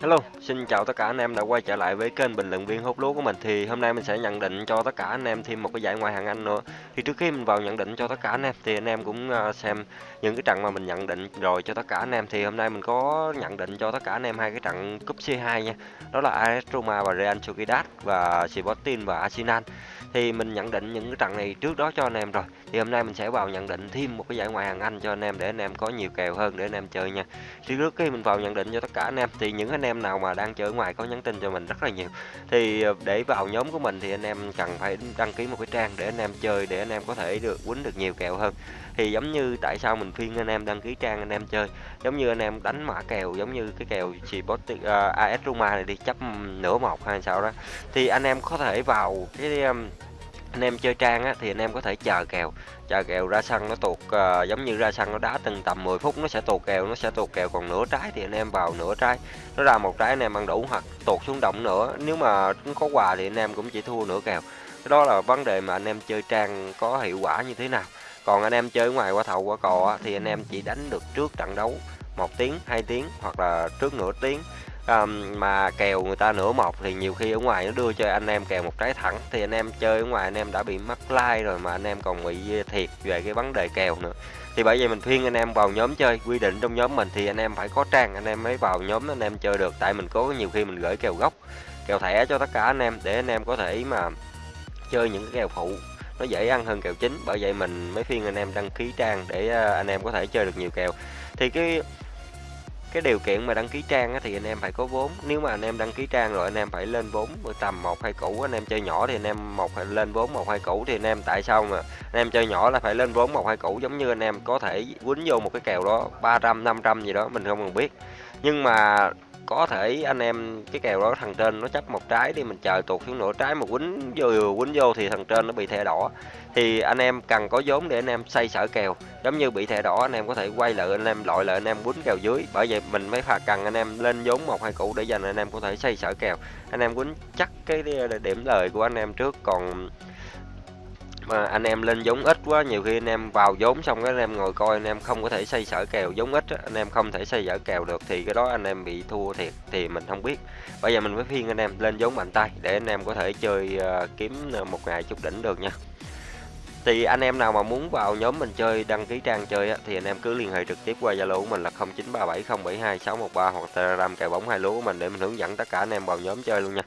Hello, xin chào tất cả anh em đã quay trở lại với kênh bình luận viên hút lúa của mình. Thì hôm nay mình sẽ nhận định cho tất cả anh em thêm một cái giải ngoại hạng Anh nữa. Thì trước khi mình vào nhận định cho tất cả anh em thì anh em cũng à, xem những cái trận mà mình nhận định rồi cho tất cả anh em. Thì hôm nay mình có nhận định cho tất cả anh em hai cái trận cúp C2 nha. Đó là AS Roma và Real Sociedad và Sporting và Arsenal. Thì mình nhận định những cái trận này trước đó cho anh em rồi. Thì hôm nay mình sẽ vào nhận định thêm một cái giải ngoại hạng Anh cho anh em để anh em có nhiều kèo hơn để anh em chơi nha. Thì trước khi mình vào nhận định cho tất cả anh em thì những anh em em nào mà đang chơi ở ngoài có nhắn tin cho mình rất là nhiều. Thì ờ, để vào nhóm của mình thì anh em cần phải đăng ký một cái trang để anh em chơi để anh em có thể được quýnh được nhiều kèo hơn. Thì giống như tại sao mình khuyên anh em đăng ký trang anh em chơi giống như anh em đánh mã kèo giống như cái kèo chỉ uh, AS Roma này đi chấp nửa một hay sao đó. Thì anh em có thể vào cái um, anh em chơi trang á, thì anh em có thể chờ kèo chờ kèo ra sân nó tuột uh, giống như ra sân nó đá từng tầm 10 phút nó sẽ tuột kèo nó sẽ tuột kèo còn nửa trái thì anh em vào nửa trái nó ra một trái anh em ăn đủ hoặc tuột xuống đồng nữa nếu mà có quà thì anh em cũng chỉ thua nửa kèo. Cái đó là vấn đề mà anh em chơi trang có hiệu quả như thế nào. Còn anh em chơi ngoài qua thầu qua cò thì anh em chỉ đánh được trước trận đấu một tiếng hai tiếng hoặc là trước nửa tiếng um, mà kèo người ta nửa một thì nhiều khi ở ngoài nó đưa cho anh em kèo một trái thẳng thì anh em chơi ở ngoài anh em đã bị mắc like rồi mà anh em còn bị thiệt về cái vấn đề kèo nữa thì bởi vậy mình khuyên anh em vào nhóm chơi quy định trong nhóm mình thì anh em phải có trang anh em mới vào nhóm anh em chơi được tại mình có nhiều khi mình gửi kèo gốc kèo thẻ cho tất cả anh em để anh em có thể mà chơi những cái kèo phụ nó dễ ăn hơn kèo chính bởi vậy mình mới khuyên anh em đăng ký trang để anh em có thể chơi được nhiều kèo thì cái cái điều kiện mà đăng ký trang á, thì anh em phải có vốn. Nếu mà anh em đăng ký trang rồi anh em phải lên vốn tầm một hai củ anh em chơi nhỏ thì anh em một lên vốn một hai củ thì anh em tại sao mà anh em chơi nhỏ là phải lên vốn một hai củ giống như anh em có thể quýnh vô một cái kèo đó 300 500 gì đó mình không cần biết. Nhưng mà có thể anh em cái kèo đó thằng trên nó chấp một trái đi, mình chờ tuột xuống nửa trái mà quýnh vô quýnh vô thì thằng trên nó bị thẻ đỏ. Thì anh em cần có vốn để anh em xây sở kèo. Giống như bị thẻ đỏ, anh em có thể quay lại, anh em loại lại, anh em quýnh kèo dưới. Bởi vậy mình mới phạt cần anh em lên vốn một hai củ để dành, anh em có thể xây sở kèo. Anh em quýnh chắc cái điểm lời của anh em trước. Còn mà anh em lên giống ít quá nhiều khi anh em vào vốn xong cái anh em ngồi coi anh em không có thể xây sở kèo giống ít anh em không thể xây sở kèo được thì cái đó anh em bị thua thiệt thì mình không biết bây giờ mình mới phiên anh em lên vốn mạnh tay để anh em có thể chơi uh, kiếm một ngày chút đỉnh được nha thì anh em nào mà muốn vào nhóm mình chơi đăng ký trang chơi á, thì anh em cứ liên hệ trực tiếp qua Zalo của mình là 0937072613 hoặc Telegram kèo bóng hai lúa của mình để mình hướng dẫn tất cả anh em vào nhóm chơi luôn nha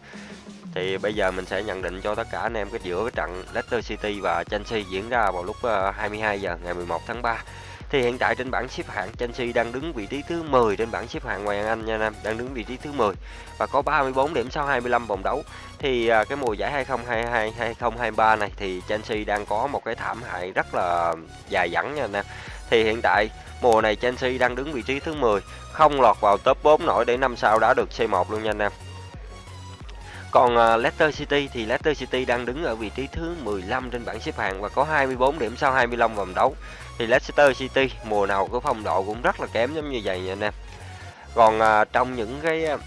thì bây giờ mình sẽ nhận định cho tất cả anh em cái giữa cái trận Leicester City và Chelsea diễn ra vào lúc ờ, 22 giờ ngày 11 tháng 3 thì hiện tại trên bảng xếp hạng Chelsea đang đứng vị trí thứ 10 trên bảng xếp hạng ngoại hạng Anh nha anh em, đang đứng vị trí thứ 10 và có 34 điểm sau 25 vòng đấu. Thì ờ, cái mùa giải 2022 2023 này thì Chelsea đang có một cái thảm hại rất là dài dẳng nha anh em. Thì hiện tại mùa này Chelsea đang đứng vị trí thứ 10, không lọt vào top 4 nổi để năm sau đã được C1 luôn nha anh em. Còn uh, Leicester City thì Leicester City đang đứng ở vị trí thứ 15 trên bảng xếp hạng và có 24 điểm sau 25 vòng đấu. Thì Leicester City mùa nào có phong độ cũng rất là kém giống như vậy nha anh em. Còn uh, trong những cái à,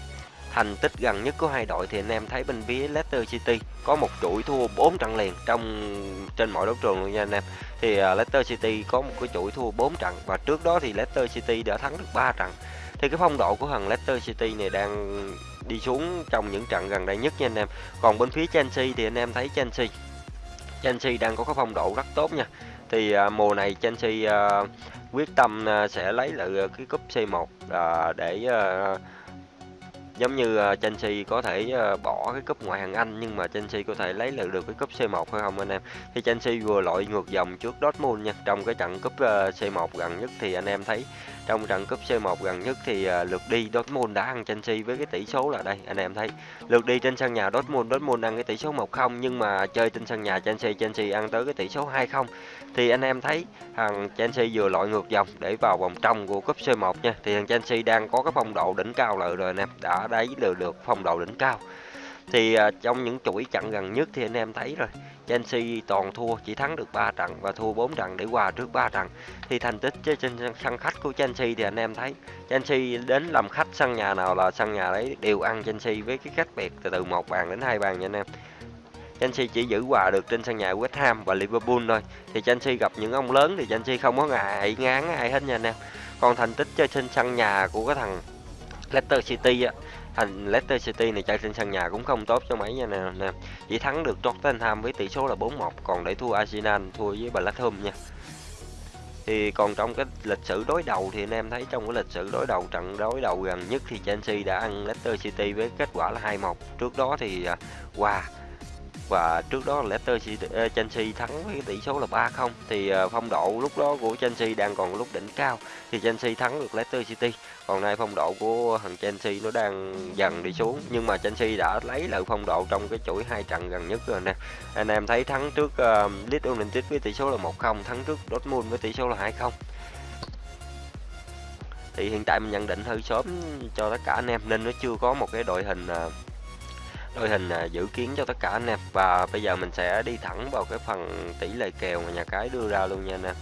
thành tích gần nhất của hai đội thì anh em thấy bên phía Leicester City có một chuỗi thua 4 trận liền trong trên mọi đấu trường luôn nha anh em. Thì uh, Leicester City có một cái chuỗi thua 4 trận và trước đó thì Leicester City đã thắng được 3 trận. Thì cái phong độ của thằng Leicester City này đang đi xuống trong những trận gần đây nhất nha anh em. Còn bên phía Chelsea thì anh em thấy Chelsea Chelsea đang có cái phong độ rất tốt nha. Thì à, mùa này Chelsea à, quyết tâm à, sẽ lấy lại cái cúp C1 à, để à, giống như ờ, Chelsea có thể ờ, bỏ cái cúp ngoại hạng Anh, nhưng mà Chelsea có thể lấy lại được cái cúp C1 hay không anh em? Thì Chelsea vừa loại ngược dòng trước Dortmund nha. Trong cái trận cúp ờ, C1 gần nhất thì anh em thấy, trong trận cúp C1 gần nhất thì lượt đi Dortmund đã ăn Chelsea với cái tỷ số là đây, anh em thấy. Lượt đi trên sân nhà Dortmund Dortmund ăn cái tỷ số 1-0 nhưng mà chơi trên sân nhà Chelsea Chelsea ăn tới cái tỷ số 2-0 thì anh em thấy, thằng Chelsea vừa loại ngược dòng để vào vòng trong của cúp C1 nha. Thì thằng Chelsea đang có cái phong độ đỉnh cao lợi rồi anh em. Đã đáy đều được phong độ đỉnh cao. Thì uh, trong những chuỗi trận gần nhất thì anh em thấy rồi Chelsea toàn thua chỉ thắng được 3 trận và thua 4 trận để hòa trước 3 trận. Thì thành tích trên sân khách của Chelsea thì anh em thấy Chelsea đến làm khách sân nhà nào là sân nhà đấy đều ăn Chelsea với cái cách biệt từ từ một bàn đến hai bàn nha anh em. Chelsea chỉ giữ hòa được trên sân nhà West Ham và Liverpool thôi. Thì Chelsea gặp những ông lớn thì Chelsea không có ngại ngán ai hết nha anh em. Còn thành tích chơi trên sân nhà của cái thằng Leicester City á thành Leicester City này chơi trên sân nhà cũng không tốt cho mấy nha nè, nè. chỉ thắng được Tottenham với tỷ số là 4-1 còn để thua Arsenal thua với Blackburn nha thì còn trong cái lịch sử đối đầu thì anh em thấy trong cái lịch sử đối đầu trận đối đầu gần nhất thì Chelsea đã ăn Leicester City với kết quả là 2-1 trước đó thì qua wow, và trước đó Leicester City, ờ, Chelsea thắng với tỷ số là 3-0 thì ờ, phong độ lúc đó của Chelsea đang còn lúc đỉnh cao. Thì Chelsea thắng được Leicester City. Còn nay phong độ của thằng Chelsea nó đang dần đi xuống. Nhưng mà Chelsea đã lấy lại phong độ trong cái chuỗi hai trận gần nhất rồi nè. Anh em thấy thắng trước uh, Leeds United với tỷ số là 1-0 thắng trước Dortmund với tỷ số là 2-0 thì hiện tại mình nhận định hơi sớm cho tất cả anh em nên nó chưa có một cái đội hình uh, đội hình à, dự kiến cho tất cả anh em. Và bây giờ mình sẽ đi thẳng vào cái phần tỷ lệ kèo mà nhà cái đưa ra luôn nha anh em.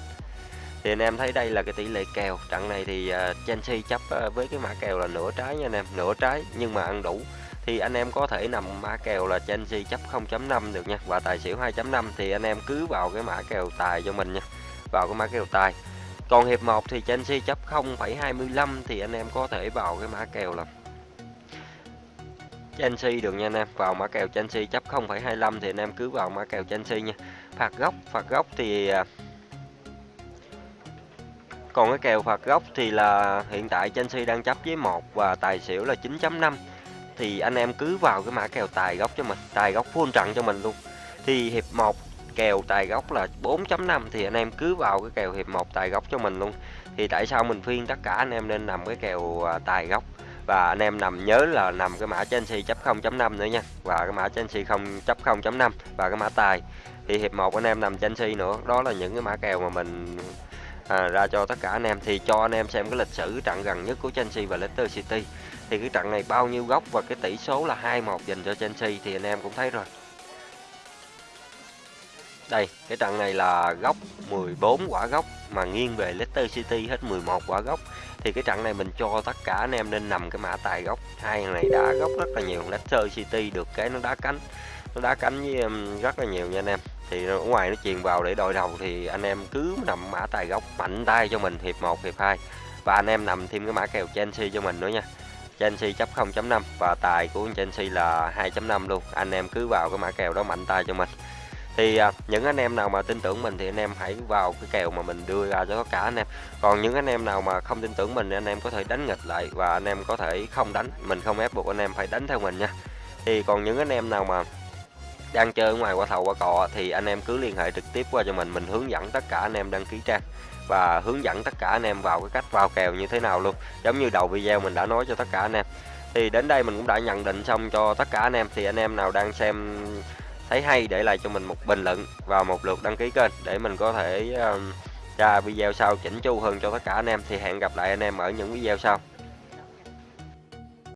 Thì anh em thấy đây là cái tỷ lệ kèo. Trận này thì à, Chelsea chấp à, với cái mã kèo là nửa trái nha anh em, nửa trái. Nhưng mà ăn đủ. Thì anh em có thể nằm mã kèo là Chelsea chấp 0.5 được nha. Và tài xỉu 2.5 thì anh em cứ vào cái mã kèo tài cho mình nha. Vào cái mã kèo tài. Còn hiệp 1 thì Chelsea chấp 0.25 thì anh em có thể vào cái mã kèo là Chelsea được nha anh em. Vào mã kèo Chelsea chấp 0,25 thì anh em cứ vào mã kèo Chelsea nha. Phạt góc phạt góc thì à, còn cái kèo phạt góc thì là hiện tại Chelsea đang chấp với một và tài xỉu là 9.5 thì anh em cứ vào cái mã kèo tài góc cho mình tài góc full trận cho mình luôn. Thì hiệp 1 kèo tài góc là 4.5 thì anh em cứ vào cái kèo hiệp 1 tài góc cho mình luôn. Thì tại sao mình khuyên tất cả anh em nên nằm cái kèo à, tài góc? Và anh em nằm nhớ là nằm cái mã Chelsea chấp 0.5 nữa nha. Và cái mã Chelsea không chấp 0.5 và cái mã tài. Thì hiệp 1 anh em nằm Chelsea nữa. Đó là những cái mã kèo mà mình à, ra cho tất cả anh em. Thì cho anh em xem cái lịch sử trận gần nhất của Chelsea và Leicester City. Thì cái trận này bao nhiêu góc và cái tỷ số là 2-1 dành cho Chelsea thì anh em cũng thấy rồi. Đây cái trận này là góc 14 quả góc mà nghiêng về Leicester City hết 11 quả góc thì cái trận này mình cho tất cả anh em nên nằm cái mã tài gốc. Hai này đá góc rất là nhiều. Leicester City được cái nó đá cánh. Nó đá cánh với em rất là nhiều nha anh em. Thì ở ngoài nó truyền vào để đội đầu thì anh em cứ nằm mã tài gốc, mạnh tay cho mình, hiệp 1 hiệp 2 và anh em nằm thêm cái mã kèo Chelsea cho mình nữa nha. Chelsea chấp 0.5 và tài của Chelsea là 2.5 luôn. Anh em cứ vào cái mã kèo đó, mạnh tay cho mình thì à, những anh em nào mà tin tưởng mình thì anh em hãy vào cái kèo mà mình đưa ra cho tất cả anh em còn những anh em nào mà không tin tưởng mình thì anh em có thể đánh nghịch lại và anh em có thể không đánh mình không ép buộc anh em phải đánh theo mình nha thì còn những anh em nào mà đang chơi ngoài qua thầu qua cọ thì anh em cứ liên hệ trực tiếp qua cho mình mình hướng dẫn tất cả anh em đăng ký trang và hướng dẫn tất cả anh em vào cái cách vào kèo như thế nào luôn giống như đầu video mình đã nói cho tất cả anh em thì đến đây mình cũng đã nhận định xong cho tất cả anh em thì anh em nào đang xem thấy hay để lại cho mình một bình luận và một lượt đăng ký kênh để mình có thể um, ra video sau chỉnh chu hơn cho tất cả anh em. Thì hẹn gặp lại anh em ở những video sau.